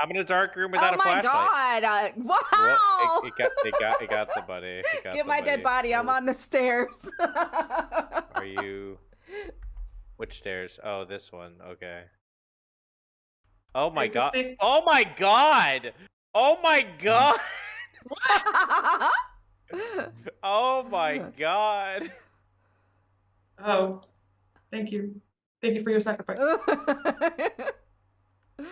I'm in a dark room without oh a my god! Uh, wow! Well, it, it got it got it got somebody. It got Get my dead body. I'm on the stairs. Are you? Which stairs? Oh, this one. Okay. Oh my god! Oh my god! Oh my god! Oh my god! Oh, thank you. Thank you for your sacrifice.